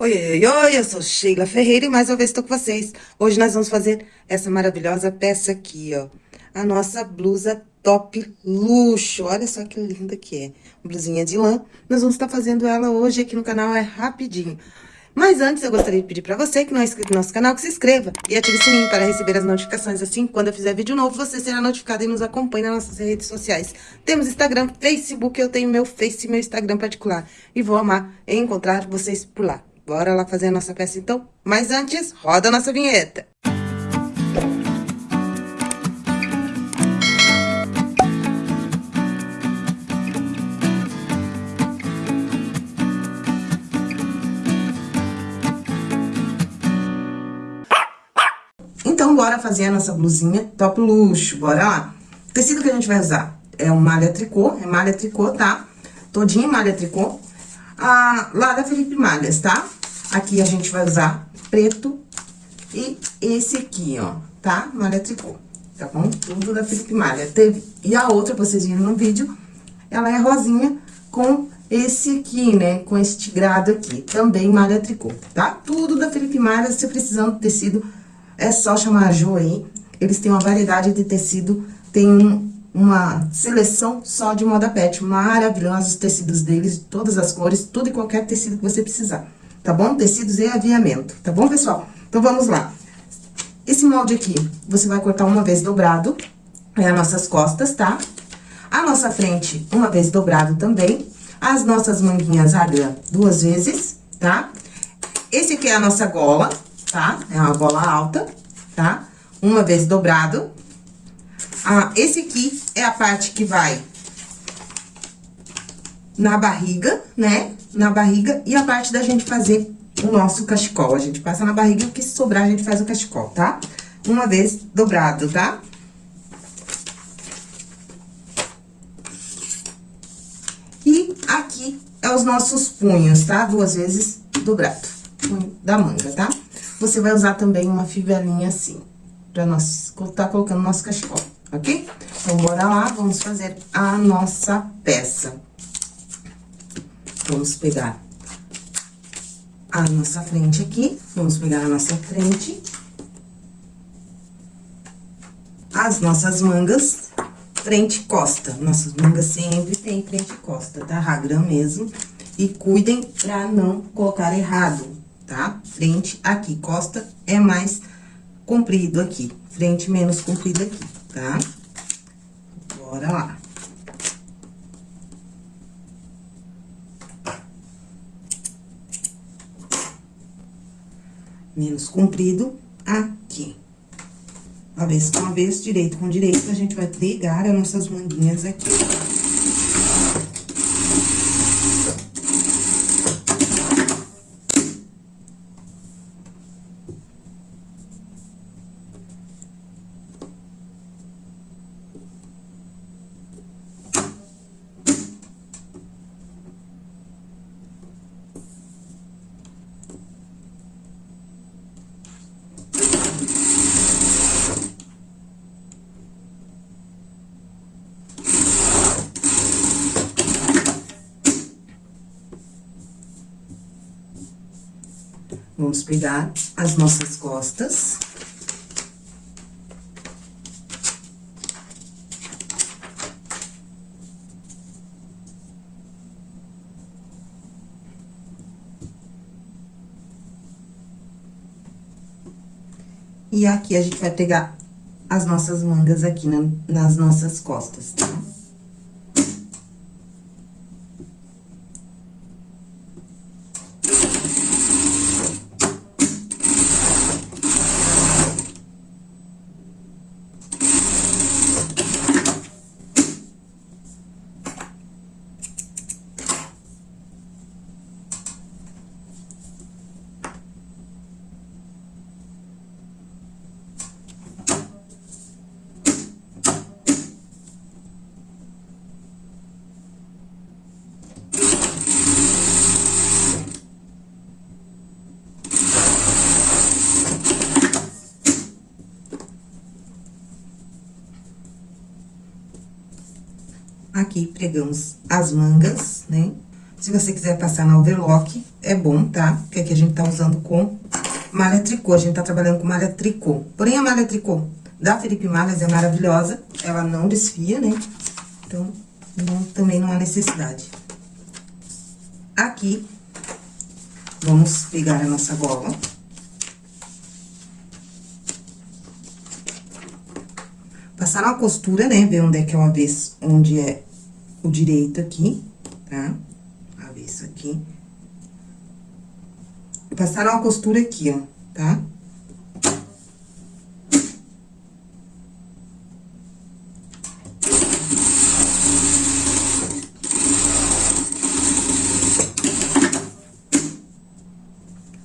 Oi, oi, oi, eu sou Sheila Ferreira e mais uma vez estou com vocês. Hoje nós vamos fazer essa maravilhosa peça aqui, ó. A nossa blusa top luxo. Olha só que linda que é. Blusinha de lã. Nós vamos estar fazendo ela hoje aqui no canal, é rapidinho. Mas antes, eu gostaria de pedir para você que não é inscrito no nosso canal, que se inscreva e ative o sininho para receber as notificações. Assim, quando eu fizer vídeo novo, você será notificado e nos acompanhe nas nossas redes sociais. Temos Instagram, Facebook, eu tenho meu Face e meu Instagram particular. E vou amar encontrar vocês por lá. Bora lá fazer a nossa peça então? Mas antes, roda a nossa vinheta. Então, bora fazer a nossa blusinha top luxo, bora lá. O tecido que a gente vai usar é um malha tricô, é malha tricô, tá? Todinho malha tricô. Ah, lá da Felipe Malhas, tá? Aqui a gente vai usar preto e esse aqui, ó, tá? Malha tricô, tá bom? Tudo da Felipe Malha. Teve, e a outra, vocês viram no vídeo, ela é rosinha com esse aqui, né? Com este grado aqui, também malha tricô, tá? Tudo da Felipe Malha, se precisando de tecido, é só chamar a Jo aí. Eles têm uma variedade de tecido, tem uma seleção só de moda pet, maravilhosos os tecidos deles, todas as cores, tudo e qualquer tecido que você precisar tá bom? Tecidos e aviamento, tá bom, pessoal? Então, vamos lá. Esse molde aqui, você vai cortar uma vez dobrado, é as nossas costas, tá? A nossa frente, uma vez dobrado também. As nossas manguinhas agra duas vezes, tá? Esse aqui é a nossa gola, tá? É uma gola alta, tá? Uma vez dobrado. Ah, esse aqui é a parte que vai na barriga, né? Na barriga e a parte da gente fazer o nosso cachecol. A gente passa na barriga e o que sobrar a gente faz o cachecol, tá? Uma vez dobrado, tá? E aqui é os nossos punhos, tá? Duas vezes dobrado, punho da manga, tá? Você vai usar também uma fivelinha assim, pra nós tá colocando nosso cachecol, ok? Então, bora lá, vamos fazer a nossa peça. Vamos pegar a nossa frente aqui, vamos pegar a nossa frente, as nossas mangas, frente e costa. Nossas mangas sempre tem frente e costa, tá? Ragram mesmo. E cuidem pra não colocar errado, tá? Frente aqui, costa é mais comprido aqui, frente menos comprido aqui, tá? Bora lá. Menos comprido aqui. Avesso com avesso, direito com direito, a gente vai pregar as nossas manguinhas aqui. Vamos pegar as nossas costas. E aqui a gente vai pegar as nossas mangas aqui na, nas nossas costas, tá? Aqui, pregamos as mangas, né? Se você quiser passar na overlock, é bom, tá? Porque aqui a gente tá usando com malha tricô, a gente tá trabalhando com malha tricô. Porém, a malha tricô da Felipe Malhas é maravilhosa, ela não desfia, né? Então, não, também não há necessidade. Aqui, vamos pegar a nossa gola. Passar uma costura, né? Ver onde é que é o avesso, onde é o direito aqui, tá? Avesso aqui. Passar uma costura aqui, ó, tá?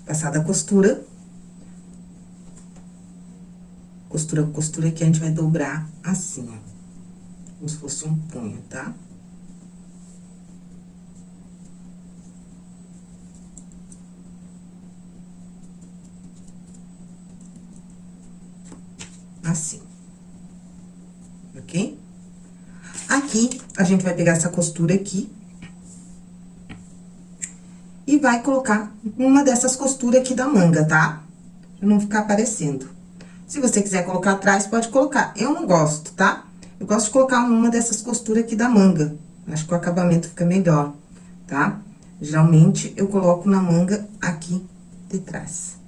Passada a costura, costura, costura aqui, a gente vai dobrar assim, ó. Como se fosse um punho, tá? Assim. Ok? Aqui, a gente vai pegar essa costura aqui. E vai colocar uma dessas costuras aqui da manga, tá? Pra não ficar aparecendo. Se você quiser colocar atrás, pode colocar. Eu não gosto, tá? Eu gosto de colocar uma dessas costuras aqui da manga. Acho que o acabamento fica melhor, tá? Geralmente, eu coloco na manga aqui de trás.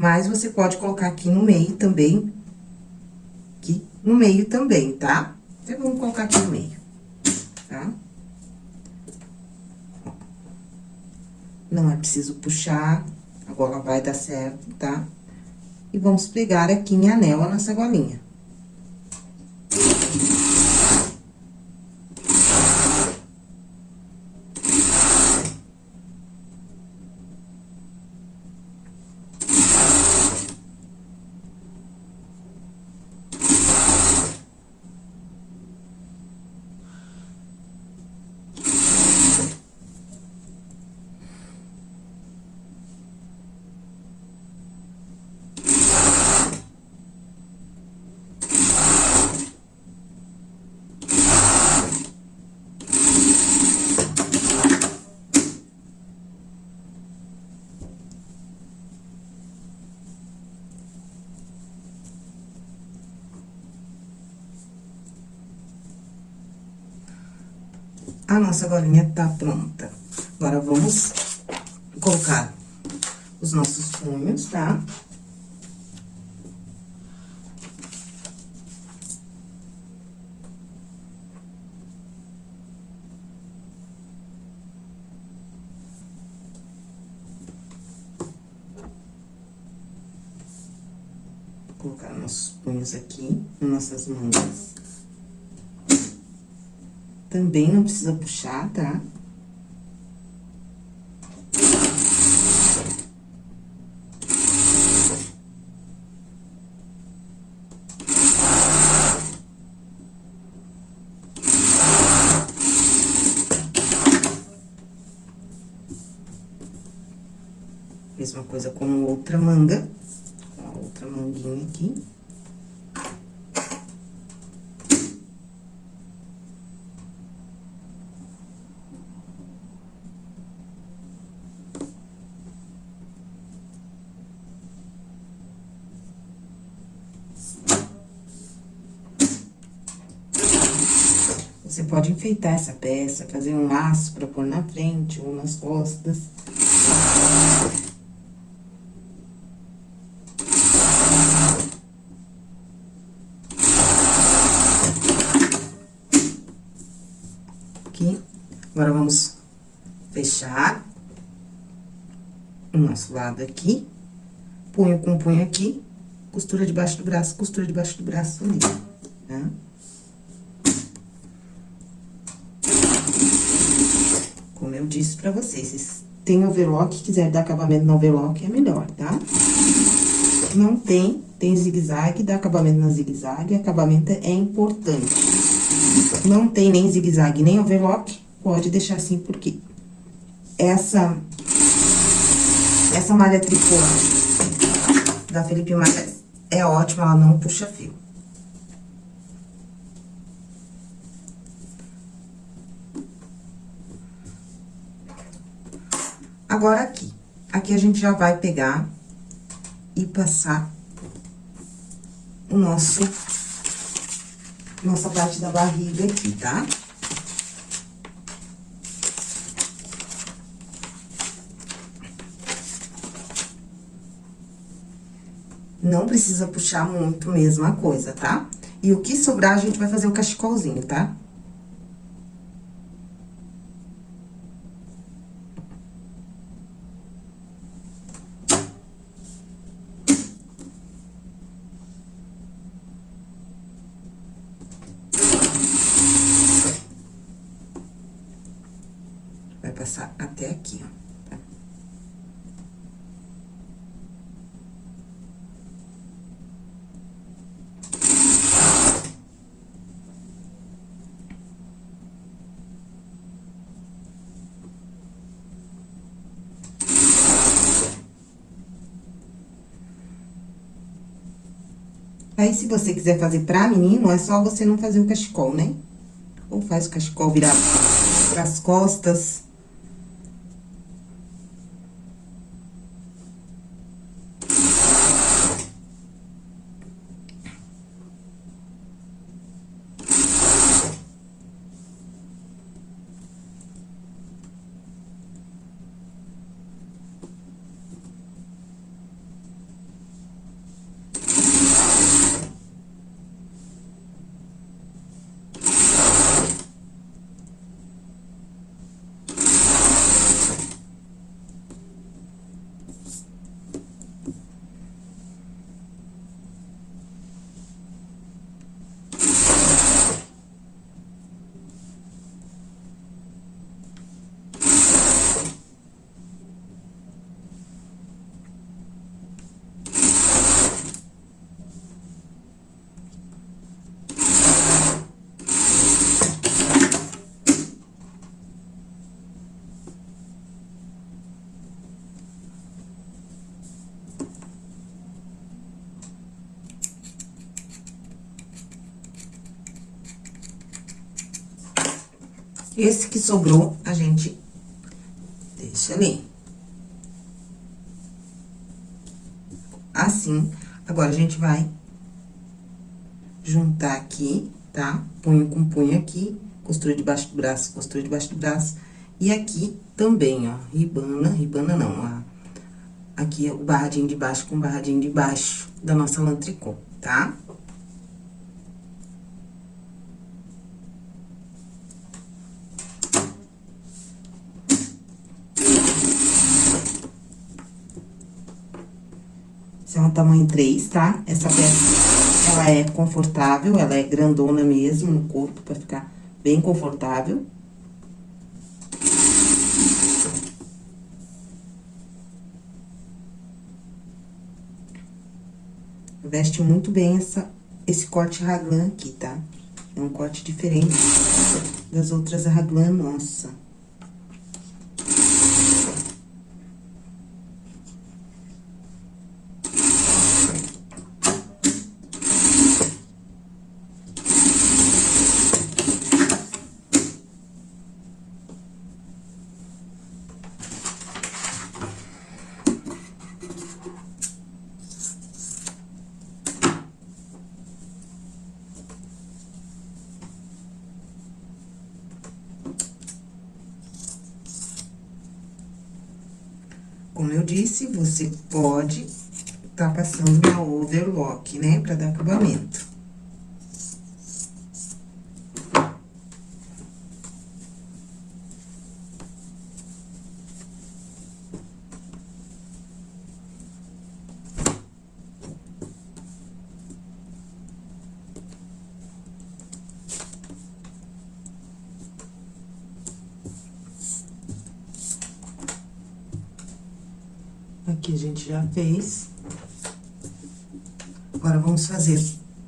Mas você pode colocar aqui no meio também. Aqui no meio também, tá? Então, vamos colocar aqui no meio, tá? Não é preciso puxar a gola vai dar certo, tá? E vamos pregar aqui em anel a nossa golinha. Nossa golinha tá pronta. Agora, vamos colocar os nossos punhos, tá? colocar nossos punhos aqui, nossas mangas. Também não precisa puxar, tá? Mesma coisa com outra manga, com a outra manguinha aqui. Você pode enfeitar essa peça, fazer um laço pra pôr na frente ou nas costas. Aqui. Agora, vamos fechar o nosso lado aqui. Punho com punho aqui, costura debaixo do braço, costura debaixo do braço ali, tá? Eu disse pra vocês, tem overlock, quiser dar acabamento no overlock, é melhor, tá? Não tem, tem zigue-zague, dá acabamento na zigue-zague, acabamento é importante. Não tem nem zigue-zague, nem overlock, pode deixar assim, porque essa, essa malha tricô da Felipe Malha é ótima, ela não puxa fio. Agora, aqui. Aqui a gente já vai pegar e passar o nosso... Nossa parte da barriga aqui, tá? Não precisa puxar muito mesmo a coisa, tá? E o que sobrar, a gente vai fazer o cachecolzinho, tá? Vai passar até aqui, ó. Aí, se você quiser fazer pra menino, é só você não fazer o cachecol, né? Ou faz o cachecol virar pras costas. Esse que sobrou, a gente deixa ali. Assim. Agora, a gente vai juntar aqui, tá? Punho com punho aqui, costura debaixo do braço, costura debaixo do braço. E aqui também, ó, ribana, ribana não, ó. Aqui é o barradinho de baixo com barradinho de baixo da nossa lã tricô, tá? Tamanho 3, tá? Essa peça, ela é confortável, ela é grandona mesmo no corpo, pra ficar bem confortável. Veste muito bem essa, esse corte raglan aqui, tá? É um corte diferente das outras raglan nossa. Como eu disse, você pode tá passando na overlock, né, pra dar acabamento. Aqui a gente já fez. Agora, vamos fazer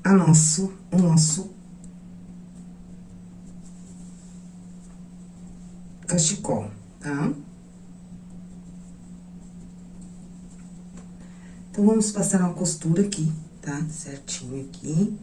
a nosso, o nosso cachecol, tá? Então, vamos passar uma costura aqui, tá? Certinho aqui.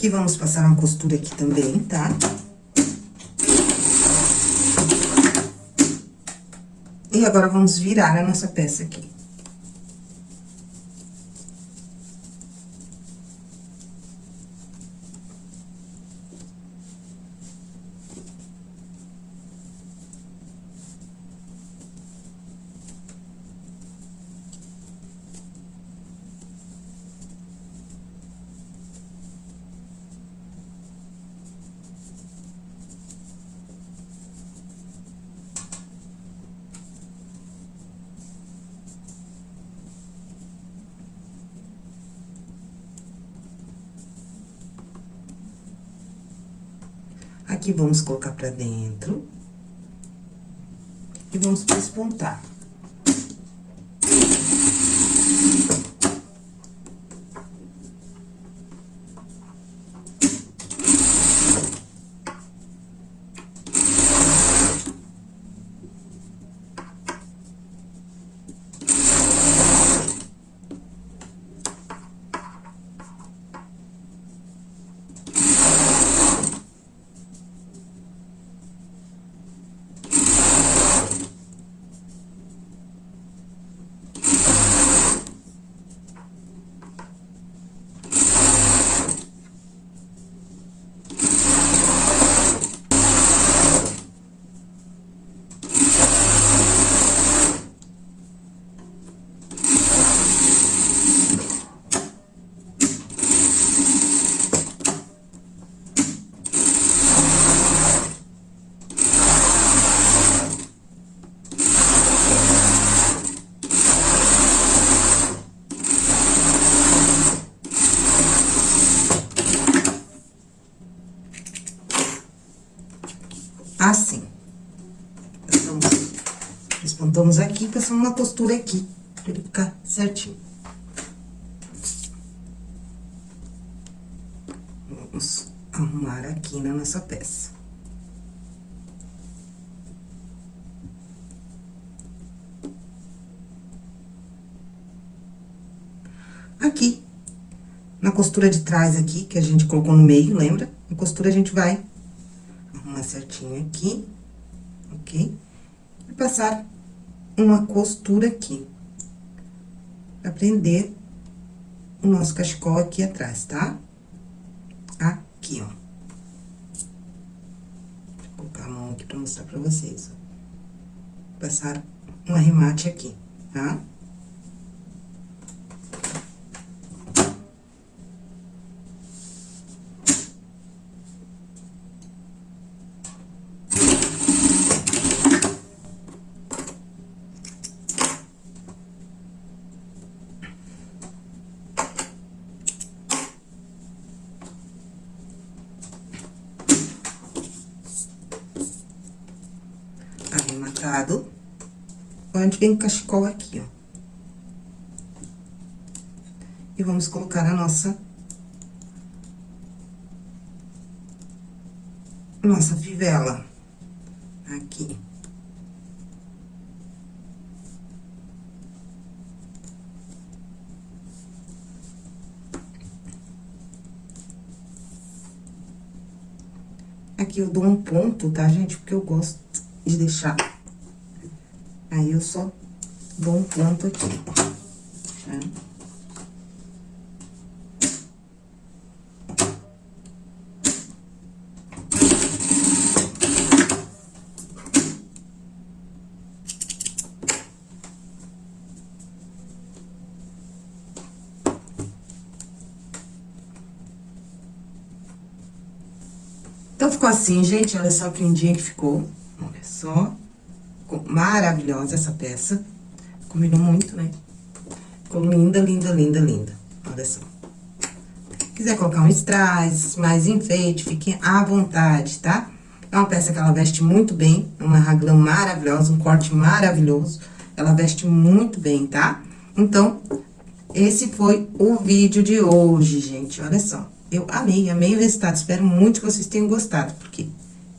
Aqui vamos passar uma costura aqui também, tá? E agora, vamos virar a nossa peça aqui. Aqui, vamos colocar pra dentro. E vamos pespontar. assim. Passamos, despontamos aqui, passamos uma costura aqui, pra ele ficar certinho. Vamos arrumar aqui na nossa peça. Aqui, na costura de trás aqui, que a gente colocou no meio, lembra? A costura a gente vai arrumar certinho aqui, ok? E passar uma costura aqui. Pra prender o nosso cachecol aqui atrás, tá? Aqui, ó. Vou colocar a mão aqui pra mostrar pra vocês, ó. Passar um arremate aqui, tá? Tá? arrematado. Agora, a gente vem com cachecol aqui, ó. E vamos colocar a nossa... Nossa fivela. Aqui. Aqui eu dou um ponto, tá, gente? Porque eu gosto de deixar. Aí, eu só dou um ponto aqui, tá? Então, ficou assim, gente. Olha só que lindinha que ficou. Olha só. Maravilhosa essa peça. Combinou muito, né? Ficou linda, linda, linda, linda. Olha só. Quiser colocar um strass, mais enfeite, fiquem à vontade, tá? É uma peça que ela veste muito bem, é uma raglan maravilhosa, um corte maravilhoso. Ela veste muito bem, tá? Então, esse foi o vídeo de hoje, gente. Olha só. Eu amei, amei o resultado. Espero muito que vocês tenham gostado, porque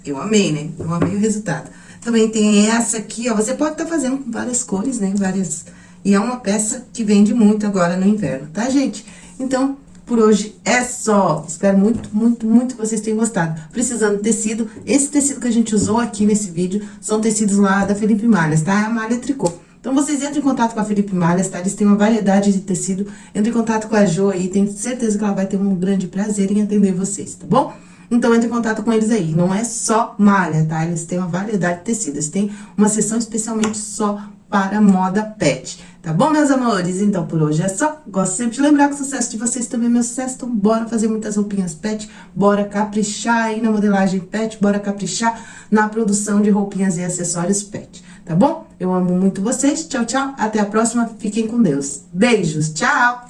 eu amei, né? Eu amei o resultado. Também tem essa aqui, ó. Você pode estar tá fazendo com várias cores, né? Várias... E é uma peça que vende muito agora no inverno, tá, gente? Então, por hoje é só. Espero muito, muito, muito que vocês tenham gostado. Precisando de tecido, esse tecido que a gente usou aqui nesse vídeo são tecidos lá da Felipe Malhas, tá? É a malha tricô. Então, vocês entram em contato com a Felipe Malhas, tá? Eles têm uma variedade de tecido. Entre em contato com a Jo aí, tenho certeza que ela vai ter um grande prazer em atender vocês, tá bom? Então, entre em contato com eles aí. Não é só malha, tá? Eles têm uma variedade de tecidos. Tem uma seção especialmente só para moda pet. Tá bom, meus amores? Então, por hoje é só. Gosto sempre de lembrar que o sucesso de vocês também é meu sucesso. Então, bora fazer muitas roupinhas pet. Bora caprichar aí na modelagem pet. Bora caprichar na produção de roupinhas e acessórios pet tá bom? Eu amo muito vocês. Tchau, tchau. Até a próxima. Fiquem com Deus. Beijos. Tchau.